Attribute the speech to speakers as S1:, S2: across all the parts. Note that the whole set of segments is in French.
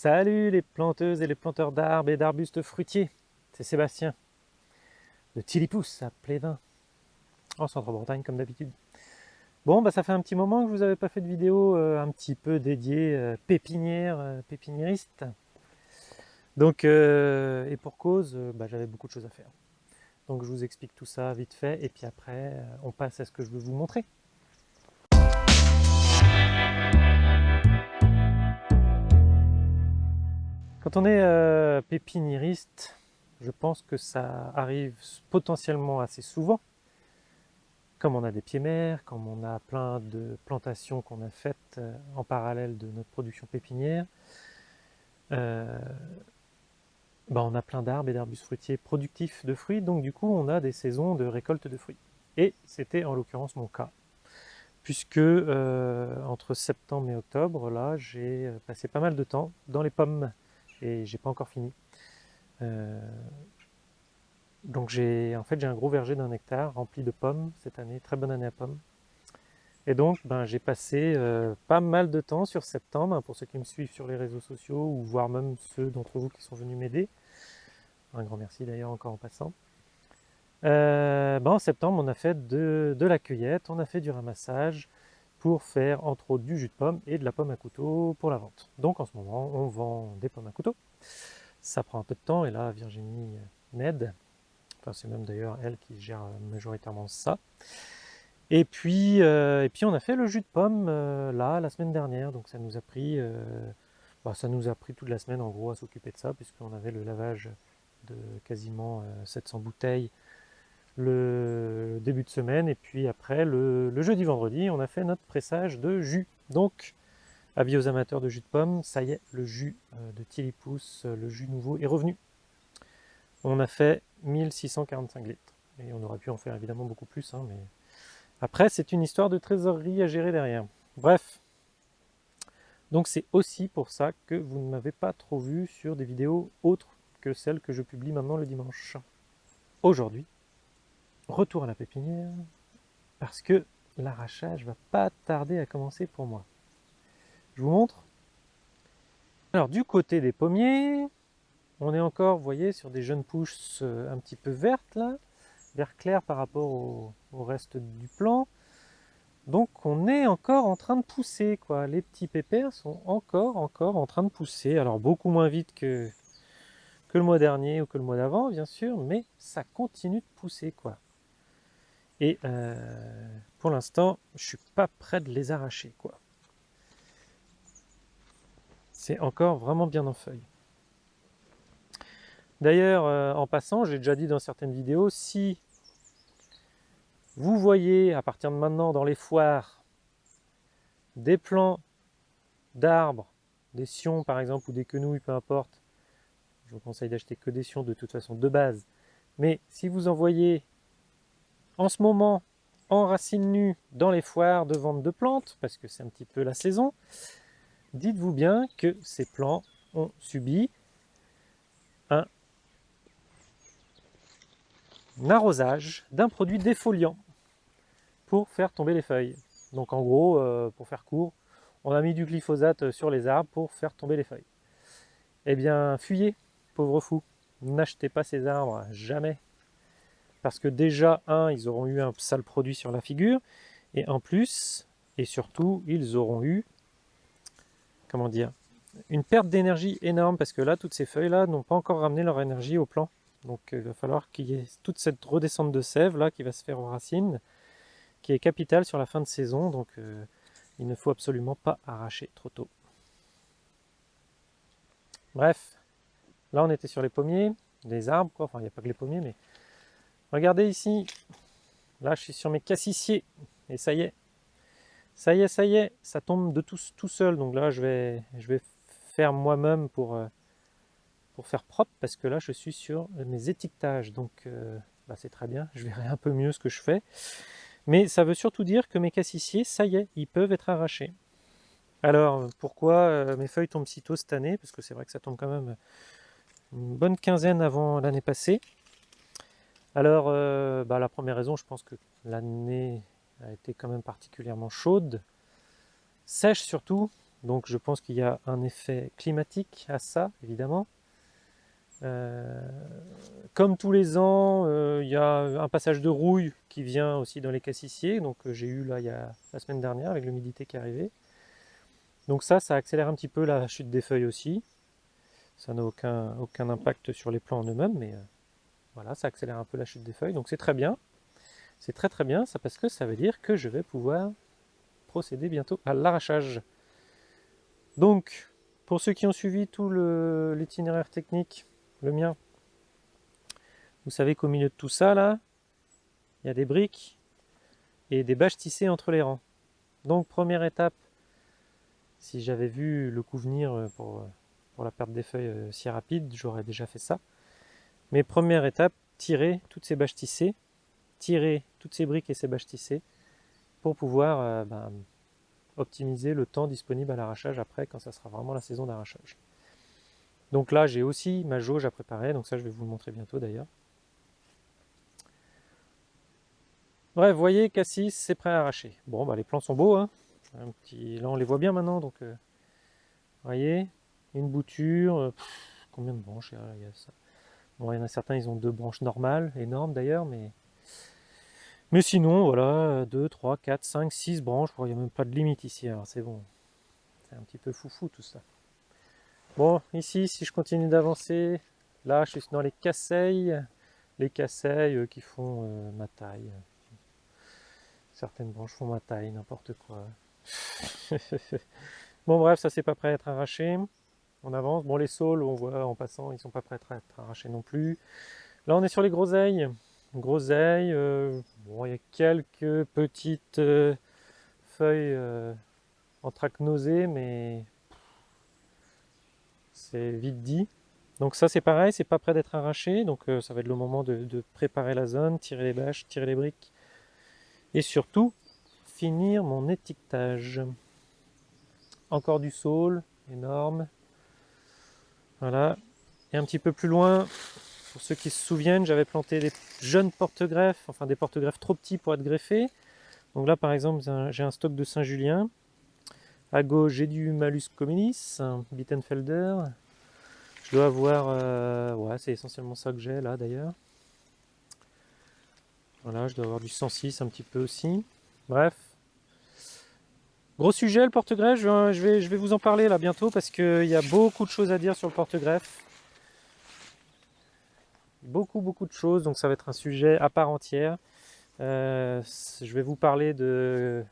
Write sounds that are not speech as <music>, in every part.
S1: Salut les planteuses et les planteurs d'arbres et d'arbustes fruitiers, c'est Sébastien de Tilipousse à Plévin, en centre-Bretagne comme d'habitude. Bon, bah ça fait un petit moment que je vous avais pas fait de vidéo euh, un petit peu dédiée euh, pépinière, euh, pépiniériste. Donc, et pour cause, bah, j'avais beaucoup de choses à faire. Donc je vous explique tout ça vite fait, et puis après, on passe à ce que je veux vous montrer. Quand on est euh, pépiniériste, je pense que ça arrive potentiellement assez souvent. Comme on a des pieds mers, comme on a plein de plantations qu'on a faites euh, en parallèle de notre production pépinière, ben, on a plein d'arbres et d'arbustes fruitiers productifs de fruits, donc du coup on a des saisons de récolte de fruits. Et c'était en l'occurrence mon cas, puisque entre septembre et octobre, là j'ai passé pas mal de temps dans les pommes j'ai pas encore fini. Euh, donc j'ai en fait j'ai un gros verger d'un hectare rempli de pommes cette année, très bonne année à pommes. Et donc ben, j'ai passé euh, pas mal de temps sur septembre, hein, pour ceux qui me suivent sur les réseaux sociaux, ou voire même ceux d'entre vous qui sont venus m'aider. Un grand merci d'ailleurs encore en passant. Euh, ben, en septembre, on a fait de, la cueillette, on a fait du ramassage pour faire entre autres du jus de pomme et de la pomme à couteau pour la vente. Donc en ce moment, on vend des pommes à couteau. Ça prend un peu de temps et là, Virginie m'aide. C'est même d'ailleurs elle qui gère majoritairement ça. Et puis, euh, et puis on a fait le jus de pomme euh, là, la semaine dernière. Donc ça nous a pris, euh, bah, ça nous a pris toute la semaine en gros à s'occuper de ça, puisqu'on avait le lavage de quasiment 700 bouteilles le début de semaine, et puis après, le, jeudi vendredi, on a fait notre pressage de jus. Donc, avis aux amateurs de jus de pomme, ça y est, le jus euh, de Tilipousse, euh, le jus nouveau est revenu. On a fait 1645 litres, et on aurait pu en faire évidemment beaucoup plus, hein, mais après, c'est une histoire de trésorerie à gérer derrière. Bref, donc c'est aussi pour ça que vous ne m'avez pas trop vu sur des vidéos autres que celles que je publie maintenant le dimanche. Aujourd'hui, retour à la pépinière, parce que l'arrachage va pas tarder à commencer pour moi. Je vous montre. Alors du côté des pommiers, on est encore, vous voyez, sur des jeunes pousses euh, un petit peu vertes là, vert clair par rapport au, reste du plant. Donc on est encore en train de pousser, quoi. Les petits pépères sont encore, encore en train de pousser. Alors beaucoup moins vite que, que le mois dernier ou que le mois d'avant, bien sûr, mais ça continue de pousser, quoi. Et euh, pour l'instant, je suis pas prêt de les arracher. quoi. C'est encore vraiment bien en feuille. D'ailleurs, euh, en passant, j'ai déjà dit dans certaines vidéos, si vous voyez à partir de maintenant dans les foires des plants d'arbres, des sions par exemple, ou des quenouilles, peu importe, je vous conseille d'acheter que des sions de toute façon de base. Mais si vous en voyez en ce moment en racines nues dans les foires de vente de plantes, parce que c'est un petit peu la saison, dites-vous bien que ces plants ont subi un, arrosage d'un produit défoliant pour faire tomber les feuilles. Donc en gros, euh, pour faire court, on a mis du glyphosate sur les arbres pour faire tomber les feuilles. Eh bien, fuyez, pauvre fou, n'achetez pas ces arbres, jamais parce que déjà, un, ils auront eu un sale produit sur la figure, et en plus, et surtout, ils auront eu, comment dire, une perte d'énergie énorme, parce que là, toutes ces feuilles-là n'ont pas encore ramené leur énergie au plan. Donc euh, il va falloir qu'il y ait toute cette redescente de sève là qui va se faire aux racines, qui est capitale sur la fin de saison, donc euh, il ne faut absolument pas arracher trop tôt. Bref, là on était sur les pommiers, les arbres, quoi. enfin il n'y a pas que les pommiers, mais Regardez ici, là je suis sur mes cassissiers, et ça y est, ça y est, ça y est, ça tombe de tout, tout seul, donc là je vais, je vais faire moi-même pour, euh, pour faire propre, parce que là je suis sur mes étiquetages, donc euh, bah, c'est très bien, je verrai un peu mieux ce que je fais, mais ça veut surtout dire que mes cassissiers, ça y est, ils peuvent être arrachés. Alors, pourquoi euh, mes feuilles tombent si tôt cette année? Parce que c'est vrai que ça tombe quand même une bonne quinzaine avant l'année passée. Alors, euh, bah, la première raison, je pense que l'année a été quand même particulièrement chaude, sèche surtout, Donc je pense qu'il y a un effet climatique à ça, évidemment. Euh, comme tous les ans, euh, il y a un passage de rouille qui vient aussi dans les cassissiers, donc j'ai eu là il y a la semaine dernière avec l'humidité qui est arrivée. Donc ça, ça accélère un petit peu la chute des feuilles aussi. Ça n'a aucun, aucun impact sur les plants en eux-mêmes, mais voilà, ça accélère un peu la chute des feuilles, donc c'est très bien. C'est très très bien, ça parce que ça veut dire que je vais pouvoir procéder bientôt à l'arrachage. Donc, pour ceux qui ont suivi tout l'itinéraire technique, le mien. Vous savez qu'au milieu de tout ça, là, il y a des briques et des bâches tissées entre les rangs. Donc, première étape, si j'avais vu le coup venir euh, pour, euh, pour la perte des feuilles euh, si rapide, j'aurais déjà fait ça. Mais première étape, tirer toutes ces bâches tissées, tirer toutes ces briques et ces bâches tissées pour pouvoir ben, optimiser le temps disponible à l'arrachage après quand ça sera vraiment la saison d'arrachage. Donc là, j'ai aussi ma jauge à préparer, donc ça, je vais vous le montrer bientôt d'ailleurs. Bref, voyez, cassis, c'est prêt à arracher. Bon, bah, les plants sont beaux, hein. Là on les voit bien maintenant, donc euh, vous voyez, une bouture, euh, combien de branches il y a, ça? Bon, il y en a certains, ils ont deux branches normales, énormes d'ailleurs, mais... Mais sinon, voilà, 2, 3, 4, 5, 6 branches, il n'y a même pas de limite ici, alors c'est bon. C'est un petit peu foufou tout ça. Bon, ici, si je continue d'avancer, là, je suis dans les casseilles, les casseilles euh, qui font euh, ma taille. Certaines branches font ma taille, n'importe quoi. <laughs> bon, bref, ça c'est pas prêt à être arraché. On avance. Bon, les saules, on voit en passant, ils sont pas prêts à être arrachés non plus. Là, on est sur les groseilles. Groseilles, euh, bon, il y a quelques petites feuilles anthracnosées, mais c'est vite dit. Donc ça c'est pareil, c'est pas prêt d'être arraché, donc euh, ça va être le moment de, préparer la zone, tirer les bâches, tirer les briques, et surtout finir mon étiquetage. Encore du saule, énorme. Voilà. Et un petit peu plus loin, pour ceux qui se souviennent, j'avais planté des jeunes porte-greffes, enfin des porte-greffes trop petits pour être greffés. Donc là par exemple j'ai un stock de Saint-Julien, à gauche, j'ai du Malus Communis, Bittenfelder. Je dois avoir... Euh, ouais, c'est essentiellement ça que j'ai là d'ailleurs. Voilà, je dois avoir du 106 un petit peu aussi. Bref. Gros sujet le porte-greffe, je vais, vous en parler là bientôt parce qu'il y a beaucoup de choses à dire sur le porte-greffe. Beaucoup, beaucoup de choses, donc ça va être un sujet à part entière. Euh, je vais vous parler de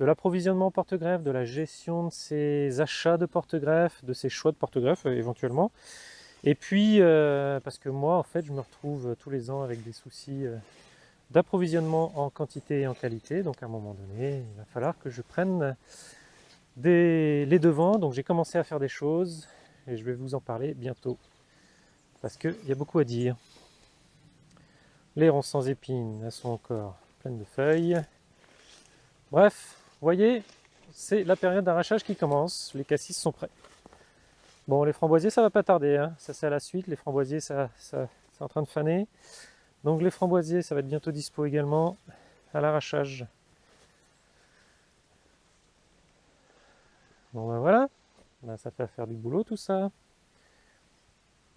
S1: de l'approvisionnement porte-greffe, de la gestion de ses achats de porte-greffe, de ses choix de porte-greffe euh, éventuellement. Et puis, euh, parce que moi, en fait, je me retrouve tous les ans avec des soucis d'approvisionnement en quantité et en qualité. Donc, à un moment donné, il va falloir que je prenne des, les devants. Donc, j'ai commencé à faire des choses et je vais vous en parler bientôt. Parce qu'il y a beaucoup à dire. Les ronces sans épines, elles sont encore pleines de feuilles. Bref, voyez, c'est la période d'arrachage qui commence, les cassis sont prêts. Bon, les framboisiers, ça va pas tarder, hein. ça c'est à la suite, les framboisiers, ça, ça c'est en train de faner. Donc les framboisiers, ça va être bientôt dispo également à l'arrachage. Bon ben voilà, ça fait faire du boulot tout ça.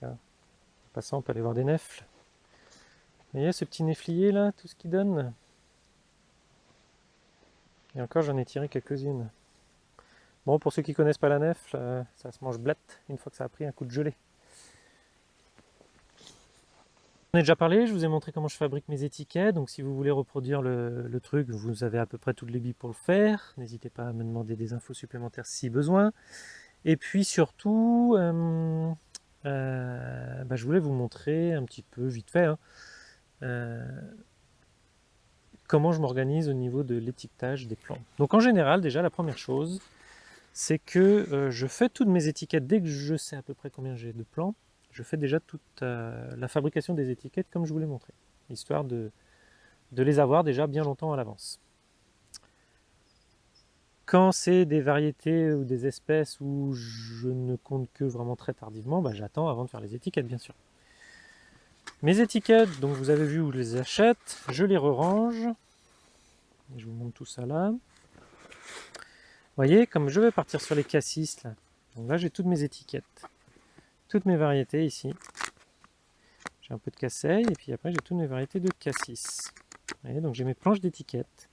S1: en passant, on peut aller voir des nefles. Vous voyez ce petit neflier là, tout ce qu'il donne? Et encore, j'en ai tiré quelques-unes. Bon, pour ceux qui connaissent pas la nef, euh, ça se mange blette une fois que ça a pris un coup de gelée. On a déjà parlé, je vous ai montré comment je fabrique mes étiquettes, donc si vous voulez reproduire le, truc, vous avez à peu près toutes les billes pour le faire. N'hésitez pas à me demander des infos supplémentaires si besoin. Et puis surtout, euh, euh, bah, je voulais vous montrer un petit peu vite fait hein, comment je m'organise au niveau de l'étiquetage des plants. Donc en général, déjà la première chose, c'est que euh, je fais toutes mes étiquettes dès que je sais à peu près combien j'ai de plants. Je fais déjà toute euh, la fabrication des étiquettes comme je vous l'ai montré, histoire de, les avoir déjà bien longtemps à l'avance. Quand c'est des variétés ou des espèces où je ne compte que vraiment très tardivement, bah, j'attends avant de faire les étiquettes bien sûr. Mes étiquettes, donc vous avez vu où je les achète, je les re-range. Je vous montre tout ça là. voyez, comme je vais partir sur les cassis, là, donc là j'ai toutes mes étiquettes, toutes mes variétés ici. J'ai un peu de casseille, et puis après j'ai toutes mes variétés de cassis. Voyez, donc j'ai mes planches d'étiquettes.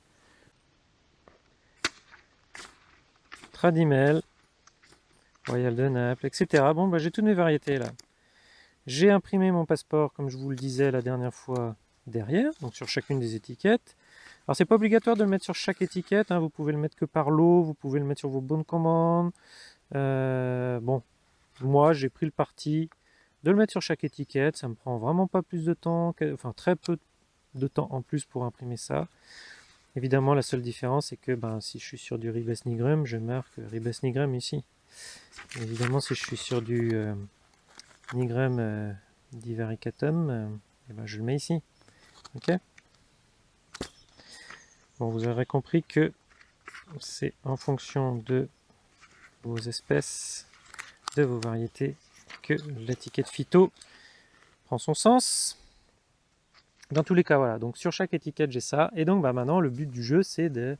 S1: Tradimel, Royal de Naples, etc. Bon, bah, j'ai toutes mes variétés là. J'ai imprimé mon passeport, comme je vous le disais la dernière fois, derrière, donc sur chacune des étiquettes. Alors c'est pas obligatoire de le mettre sur chaque étiquette, hein. vous pouvez le mettre que par lot, vous pouvez le mettre sur vos bonnes commandes. Euh, bon, moi j'ai pris le parti de le mettre sur chaque étiquette, ça me prend vraiment pas plus de temps, enfin très peu de temps en plus pour imprimer ça. Évidemment la seule différence c'est que ben, si je suis sur du Ribes Nigrum, je marque Ribes Nigrum ici. Évidemment si je suis sur du euh, Nigrum euh, divaricatum, euh, eh ben, je le mets ici. Ok? Bon, vous aurez compris que c'est en fonction de vos espèces, de vos variétés, que l'étiquette phyto prend son sens. Dans tous les cas, voilà. Donc sur chaque étiquette, j'ai ça. Et donc bah, maintenant, le but du jeu, c'est de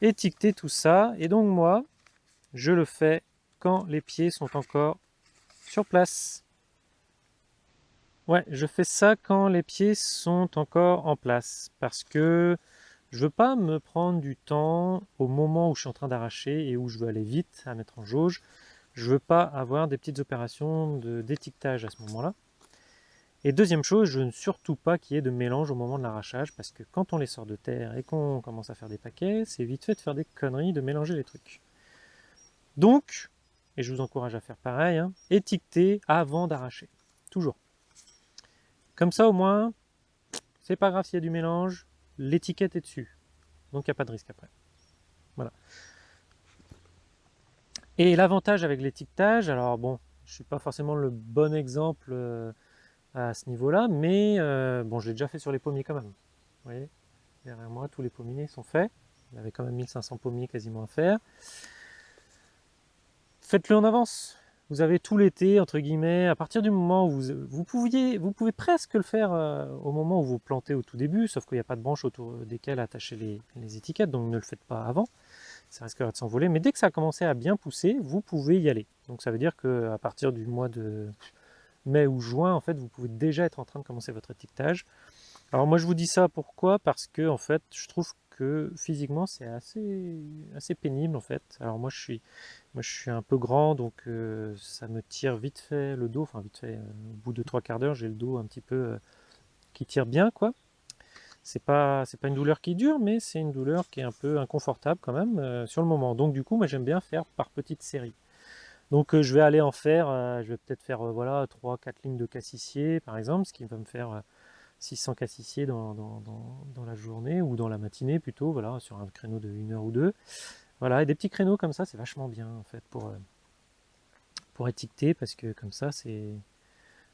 S1: étiqueter tout ça. Et donc moi, je le fais quand les pieds sont encore sur place. Ouais, je fais ça quand les pieds sont encore en place, parce que je veux pas me prendre du temps au moment où je suis en train d'arracher et où je veux aller vite à mettre en jauge. Je veux pas avoir des petites opérations d'étiquetage à ce moment-là. Et deuxième chose, je ne veux surtout pas qu'il y ait de mélange au moment de l'arrachage, parce que quand on les sort de terre et qu'on commence à faire des paquets, c'est vite fait de faire des conneries, de mélanger les trucs. Donc, et je vous encourage à faire pareil, hein, étiqueter avant d'arracher, toujours. Comme ça, au moins, c'est pas grave s'il y a du mélange, l'étiquette est dessus. Donc, il n'y a pas de risque après. Voilà. Et l'avantage avec l'étiquetage, alors bon, je ne suis pas forcément le bon exemple euh, à ce niveau-là, mais euh, bon, je l'ai déjà fait sur les pommiers quand même. Vous voyez, derrière moi, tous les pommiers sont faits. Il y avait quand même 1500 pommiers quasiment à faire. Faites-le en avance vous avez tout l'été, entre guillemets, à partir du moment où vous, vous, pouviez, vous pouvez presque le faire euh, au moment où vous plantez au tout début, sauf qu'il n'y a pas de branches autour desquelles attacher les, étiquettes, donc ne le faites pas avant, ça risquerait de s'envoler, mais dès que ça a commencé à bien pousser, vous pouvez y aller. Donc ça veut dire qu'à partir du mois de mai ou juin, en fait, vous pouvez déjà être en train de commencer votre étiquetage. Alors moi je vous dis ça pourquoi? Parce que en fait, je trouve que physiquement c'est assez, assez pénible en fait. Alors moi je suis, moi je suis un peu grand donc euh, ça me tire vite fait le dos, enfin vite fait, euh, au bout de trois quarts d'heure j'ai le dos un petit peu euh, qui tire bien quoi. C'est pas, pas une douleur qui dure mais c'est une douleur qui est un peu inconfortable quand même sur le moment. Donc du coup moi j'aime bien faire par petites séries. Donc je vais aller en faire, je vais peut-être faire voilà 3-4 lignes de cassissier par exemple, ce qui va me faire 600 cassissiers dans, la journée ou dans la matinée plutôt, voilà, sur un créneau de 1 heure ou deux. Voilà, et des petits créneaux comme ça, c'est vachement bien en fait pour, euh, pour étiqueter parce que comme ça, c'est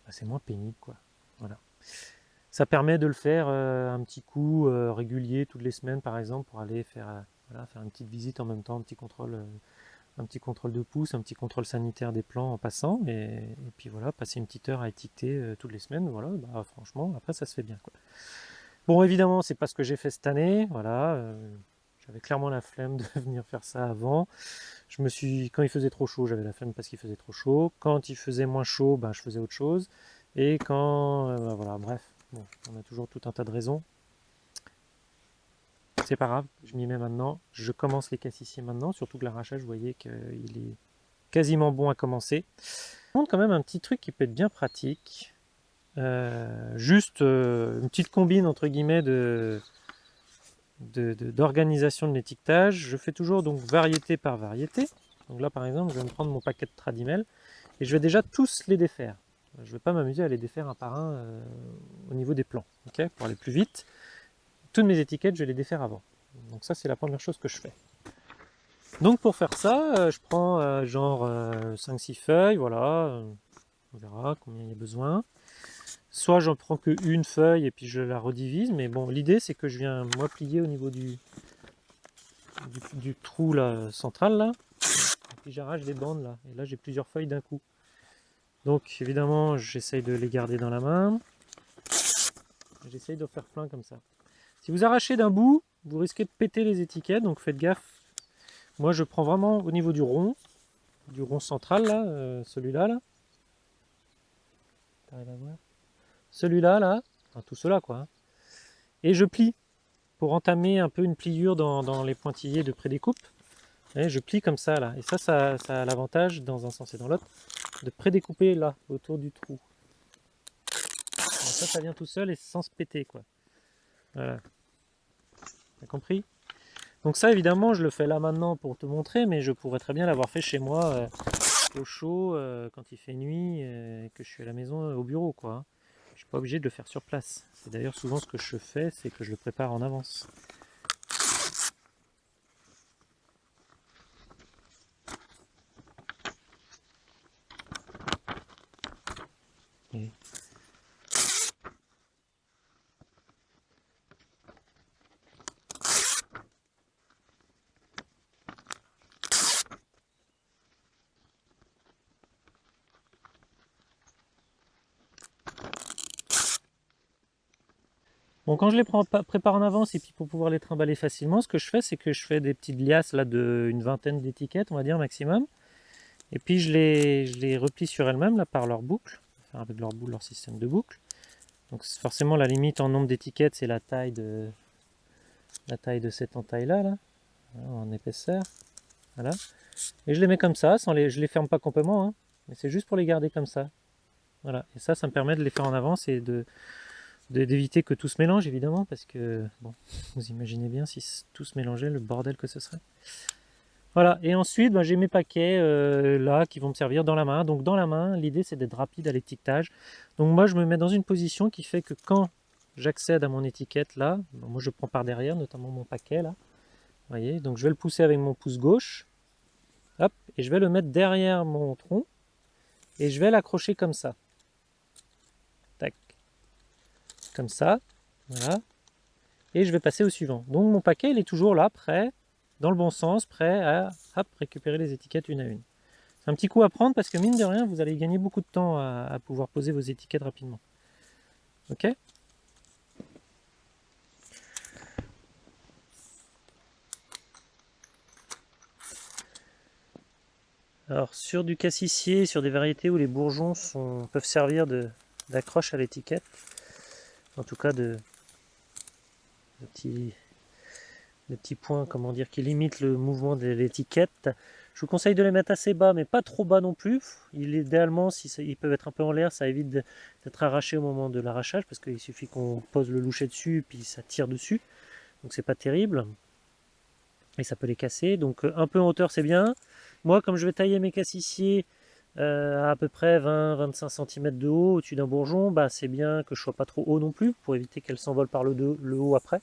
S1: bah, c'est moins pénible quoi. Voilà. Ça permet de le faire euh, un petit coup euh, régulier toutes les semaines par exemple pour aller faire, voilà, faire une petite visite en même temps, un petit contrôle un petit contrôle de pouce, un petit contrôle sanitaire des plants en passant, et, puis voilà, passer une petite heure à étiqueter euh, toutes les semaines, voilà, bah, franchement, après ça se fait bien. Bon, évidemment, c'est pas ce que j'ai fait cette année, voilà, euh, j'avais clairement la flemme <laughs> de venir faire ça avant. Je me suis, quand il faisait trop chaud, j'avais la flemme parce qu'il faisait trop chaud. Quand il faisait moins chaud, bah, je faisais autre chose. Et quand, euh, bah, voilà, bref, on a toujours tout un tas de raisons c'est pas grave, je m'y mets maintenant. Je commence les cassissiers maintenant, surtout que l'arrachage, vous voyez qu'il est quasiment bon à commencer. Je montre quand même un petit truc qui peut être bien pratique. Euh, juste euh, une petite combine entre guillemets d'organisation de, l'étiquetage. Je fais toujours donc variété par variété. Donc là par exemple, je vais me prendre mon paquet de Tradimel et je vais déjà tous les défaire. Je ne vais pas m'amuser à les défaire un par un euh, au niveau des plans, pour aller plus vite toutes mes étiquettes, je les défaire avant. Donc ça, c'est la première chose que je fais. Donc pour faire ça, euh, je prends euh, genre 5-6 euh, feuilles, voilà, on verra combien il y a besoin. Soit j'en prends que une feuille et puis je la redivise, mais bon, l'idée c'est que je viens moi plier au niveau du, trou central là, et puis j'arrache des bandes là, et là j'ai plusieurs feuilles d'un coup. Donc évidemment j'essaye de les garder dans la main, j'essaye de faire plein comme ça. Si vous arrachez d'un bout, vous risquez de péter les étiquettes, donc faites gaffe. moi je prends vraiment au niveau du rond, du rond central là, euh, celui-là là. Celui-là là, enfin tout cela quoi. Hein. Et je plie pour entamer un peu une pliure dans, les pointillés de pré-découpe. je plie comme ça là. Et ça, ça, a l'avantage dans un sens et dans l'autre de pré-découper là, autour du trou. ça, ça vient tout seul et sans se péter quoi. Voilà. T'as compris? Donc ça, évidemment, je le fais là maintenant pour te montrer, mais je pourrais très bien l'avoir fait chez moi euh, au chaud, euh, quand il fait nuit, et que je suis à la maison, au bureau, quoi. Je suis pas obligé de le faire sur place. C'est d'ailleurs souvent ce que je fais, c'est que je le prépare en avance. Bon, quand je les prépare en avance et puis pour pouvoir les trimballer facilement, ce que je fais, c'est que je fais des petites liasses là de une vingtaine d'étiquettes, on va dire maximum. Et puis je les, je les replie sur elles-mêmes là par leur boucle, enfin avec leur boule, leur système de boucle. Donc forcément la limite en nombre d'étiquettes, c'est la taille de la taille de cette entaille là, là en épaisseur. Voilà. Et je les mets comme ça, sans les, je les ferme pas complètement, hein, mais c'est juste pour les garder comme ça. Voilà. Et ça, ça me permet de les faire en avance et de d'éviter que tout se mélange évidemment parce que bon vous imaginez bien si tout se mélangeait le bordel que ce serait. Voilà. Et ensuite bah, j'ai mes paquets euh, là qui vont me servir dans la main. Donc dans la main l'idée c'est d'être rapide à l'étiquetage. Donc moi je me mets dans une position qui fait que quand j'accède à mon étiquette là moi je prends par derrière notamment mon paquet là. Vous voyez? Donc je vais le pousser avec mon pouce gauche. Hop. Et je vais le mettre derrière mon tronc. Et je vais l'accrocher comme ça comme ça, voilà, et je vais passer au suivant. Donc mon paquet, il est toujours là, prêt, dans le bon sens, prêt à récupérer les étiquettes une à une. C'est un petit coup à prendre parce que mine de rien, vous allez gagner beaucoup de temps à, pouvoir poser vos étiquettes rapidement. Ok? Alors sur du cassissier, sur des variétés où les bourgeons sont, peuvent servir d'accroche à l'étiquette, en tout cas de, petits, points comment dire, qui limitent le mouvement de l'étiquette. Je vous conseille de les mettre assez bas, mais pas trop bas non plus. Il, idéalement, si ils peuvent être un peu en l'air, ça évite d'être arraché au moment de l'arrachage, parce qu'il suffit qu'on pose le loucher dessus, puis ça tire dessus. Donc c'est pas terrible. Et ça peut les casser. Donc un peu en hauteur, c'est bien. Moi, comme je vais tailler mes cassissiers euh, à peu près 20-25 cm de haut au-dessus d'un bourgeon, bah, c'est bien que je sois pas trop haut non plus pour éviter qu'elle s'envole par le, haut après.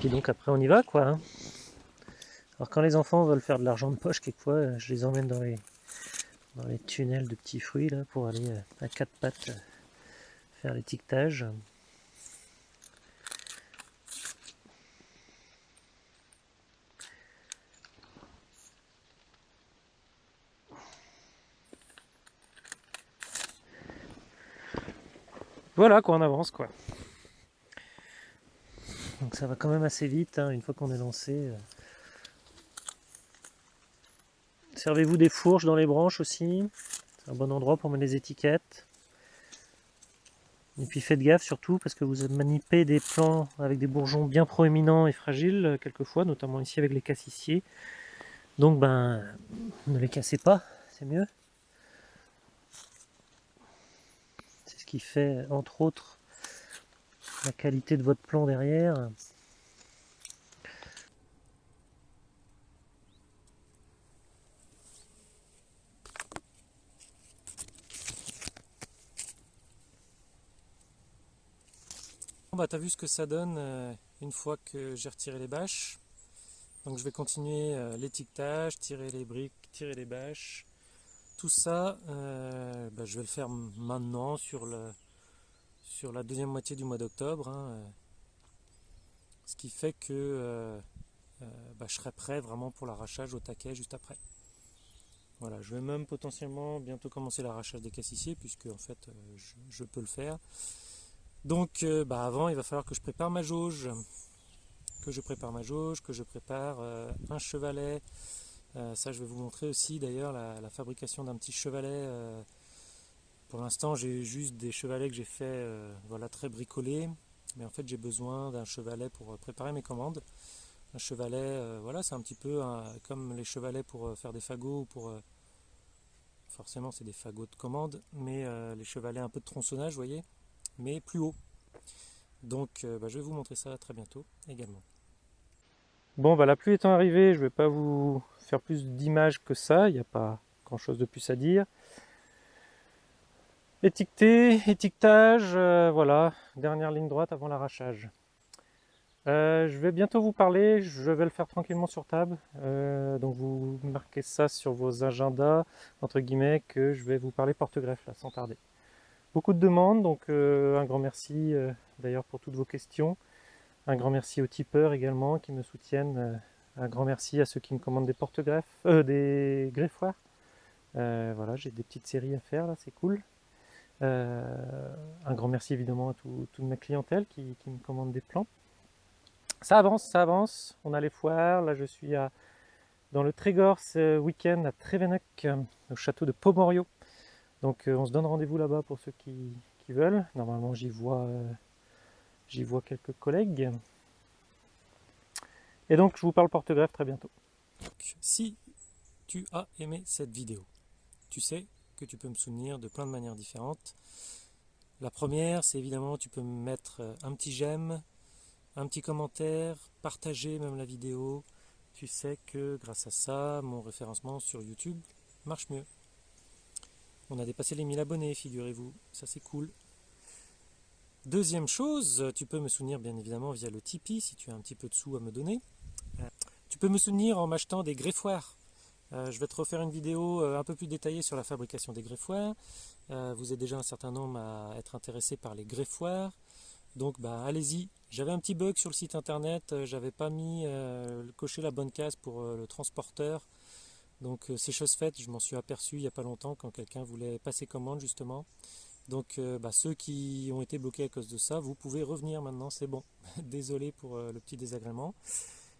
S1: Puis donc après on y va quoi. Hein. Alors quand les enfants veulent faire de l'argent de poche, quelquefois je les emmène dans les, tunnels de petits fruits là pour aller euh, à quatre pattes euh, faire l'étiquetage. Voilà quoi, on avance quoi. Donc ça va quand même assez vite, hein, une fois qu'on est lancé. Euh. Servez-vous des fourches dans les branches aussi. C'est un bon endroit pour mettre les étiquettes. Et puis faites gaffe surtout parce que vous manipulez des plants avec des bourgeons bien proéminents et fragiles euh, quelquefois, notamment ici avec les cassissiers. Donc ben ne les cassez pas, c'est mieux. Fait entre autres la qualité de votre plan derrière. Bah t'as vu ce que ça donne euh, une fois que j'ai retiré les bâches. Donc je vais continuer euh, l'étiquetage, tirer les briques, tirer les bâches, tout ça, euh, bah, je vais le faire maintenant sur, la deuxième moitié du mois d'octobre. Hein, euh. ce qui fait que euh, bah, je serai prêt vraiment pour l'arrachage au taquet juste après. Voilà, je vais même potentiellement bientôt commencer l'arrachage des cassissiers puisque en fait je, peux le faire. Donc bah, avant il va falloir que je prépare ma jauge, que je prépare ma jauge, que je prépare un chevalet. Ça je vais vous montrer aussi d'ailleurs la, fabrication d'un petit chevalet. pour l'instant j'ai juste des chevalets que j'ai fait voilà, très bricolés mais en fait j'ai besoin d'un chevalet pour euh, préparer mes commandes. Un chevalet, euh, voilà, c'est un petit peu comme les chevalets pour euh, faire des fagots ou pour... forcément c'est des fagots de commande, mais les chevalets un peu de tronçonnage, vous voyez, mais plus haut. Donc bah, je vais vous montrer ça très bientôt également. Bon, bah, la pluie étant arrivée, je ne vais pas vous faire plus d'images que ça, il n'y a pas grand chose de plus à dire. Étiqueté, étiquetage, euh, voilà, dernière ligne droite avant l'arrachage. Euh, je vais bientôt vous parler, je vais le faire tranquillement sur table, euh, donc vous marquez ça sur vos agendas, entre guillemets, que je vais vous parler porte-greffe là, sans tarder. Beaucoup de demandes, donc un grand merci d'ailleurs pour toutes vos questions. Un grand merci aux tipeurs également qui me soutiennent. un grand merci à ceux qui me commandent des porte-greffes, des greffoirs. voilà, j'ai des petites séries à faire là, c'est cool. Euh, un grand merci évidemment à toute ma clientèle qui, me commande des plans. Ça avance, ça avance. On a les foires. Là, je suis à, dans le Trégor ce week-end à Trévenec, au château de Pomorio. Donc, euh, on se donne rendez-vous là-bas pour ceux qui, veulent. Normalement, j'y vois, euh, j'y vois quelques collègues. Et donc, je vous parle porte-greffe très bientôt. Si tu as aimé cette vidéo, tu sais que tu peux me souvenir de plein de manières différentes. La première, c'est évidemment, tu peux me mettre un petit j'aime, un petit commentaire, partager même la vidéo. Tu sais que grâce à ça, mon référencement sur YouTube marche mieux. On a dépassé les 1000 abonnés, figurez-vous. Ça, c'est cool. Deuxième chose, tu peux me soutenir bien évidemment via le Tipeee si tu as un petit peu de sous à me donner. Tu peux me soutenir en m'achetant des greffoirs euh, je vais te refaire une vidéo euh, un peu plus détaillée sur la fabrication des greffoirs. Euh, vous êtes déjà un certain nombre à être intéressé par les greffoirs. Donc bah, allez-y. J'avais un petit bug sur le site internet, j'avais pas mis coché la bonne case pour le transporteur. Donc c'est chose faite, je m'en suis aperçu il n'y a pas longtemps quand quelqu'un voulait passer commande justement. Donc bah, ceux qui ont été bloqués à cause de ça, vous pouvez revenir maintenant, c'est bon. <laughs> Désolé pour le petit désagrément.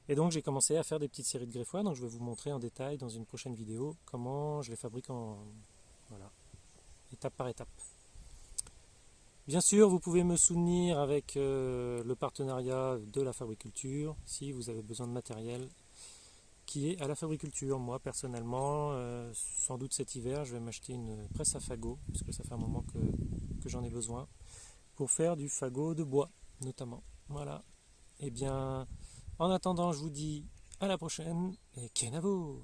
S1: Et donc j'ai commencé à faire des petites séries de greffoirs, donc je vais vous montrer en détail dans une prochaine vidéo comment je les fabrique en voilà, étape par étape. Bien sûr, vous pouvez me soutenir avec euh, le partenariat de la fabriculture si vous avez besoin de matériel qui est à la fabriculture. Moi personnellement, euh, sans doute cet hiver, je vais m'acheter une presse à fagot, parce que ça fait un moment que, j'en ai besoin, pour faire du fagot de bois notamment. Voilà. Eh bien, en attendant, je vous dis à la prochaine et Kenavo